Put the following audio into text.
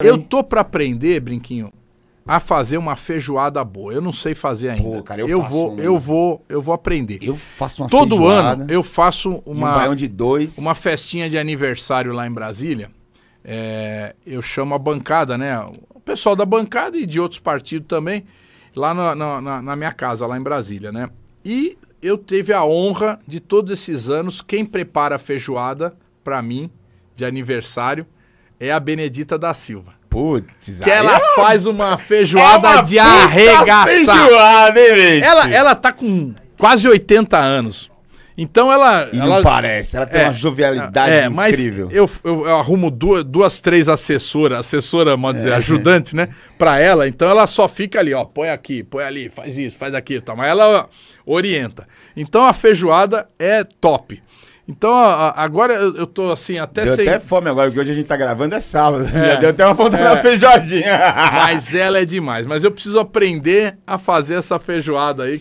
Eu tô pra aprender, Brinquinho, a fazer uma feijoada boa. Eu não sei fazer ainda. Pô, cara, eu eu vou, uma. eu vou, eu vou aprender. Eu faço uma Todo feijoada ano eu faço e um uma baião de dois. uma festinha de aniversário lá em Brasília. É, eu chamo a bancada, né? O pessoal da bancada e de outros partidos também, lá na, na- na- minha casa, lá em Brasília, né? E eu tive a honra de todos esses anos, quem prepara a feijoada pra mim, de aniversário, é a Benedita da Silva. Putz, Que ela é faz uma uma feijoada de puta arregaçar. feijoada, hein, bicho? Ela, ela tá com quase 80 anos. Então ela. E ela não parece, ela tem É, uma jovialidade é, mas incrível. Eu, eu, eu arrumo duas, duas, três assessoras, assessora, vamos É. dizer, ajudante, né? Pra ela, então ela só fica ali, ó, põe aqui, põe ali, faz isso, faz aquilo, tá? mas ela ó, orienta. Então a feijoada é top. Então a- agora eu, tô assim, até Deu sem. até fome agora, porque hoje a gente tá gravando é sábado. Já deu até uma vontade É. da feijoadinha. Mas ela é demais. Mas eu preciso aprender a fazer essa feijoada aí.